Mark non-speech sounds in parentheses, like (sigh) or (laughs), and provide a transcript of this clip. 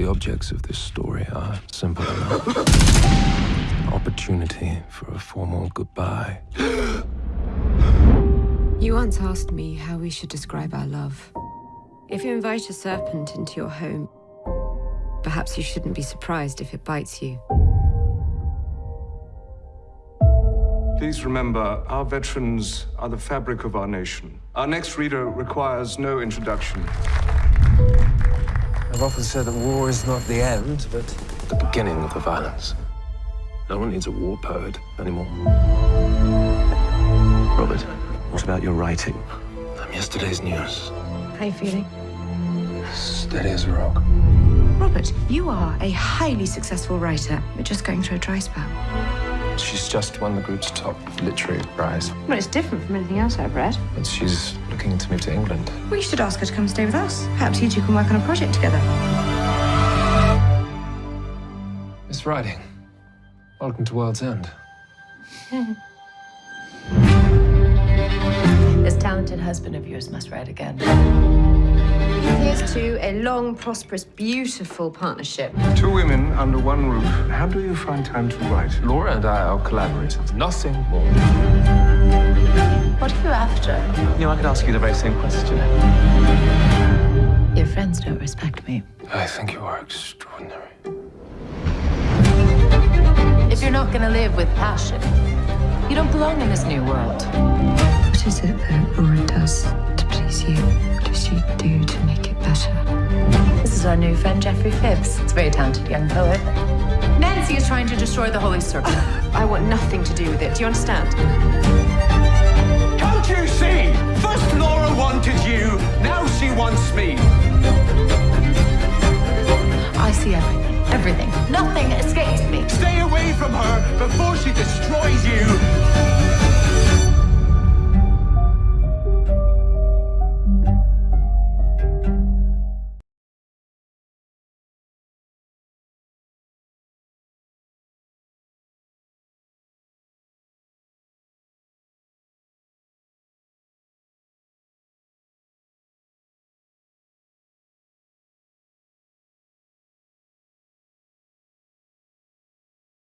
The objects of this story are simple enough. (gasps) Opportunity for a formal goodbye. (gasps) You once asked me how we should describe our love. If you invite a serpent into your home, perhaps you shouldn't be surprised if it bites you. Please remember, our veterans are the fabric of our nation. Our next reader requires no introduction. I've often said that war is not the end, but the beginning of the violence. No one needs a war poet anymore. Robert, what about your writing? I'm yesterday's news. How are you feeling? Steady as a rock. Robert, you are a highly successful writer. You're just going through a dry spell. She's just won the group's top literary prize. Well, it's different from anything else I've read. And she's looking to move to England. We should ask her to come stay with us. Perhaps you two can work on a project together. Miss Riding, welcome to World's End. (laughs) talented husband of yours must write again. Here's to a long, prosperous, beautiful partnership. Two women under one roof. How do you find time to write? Laura and I are collaborators, nothing more. What are you after? You know, I could ask you the very same question. Your friends don't respect me. I think you are extraordinary. If you're not gonna live with passion, you don't belong in this new world. What is it that Laura does to please you? What does she do to make it better? This is our new friend Geoffrey Phibbs. He's a very talented young poet. Nancy is trying to destroy the Holy Circle. (laughs) I want nothing to do with it. Do you understand? Can't you see?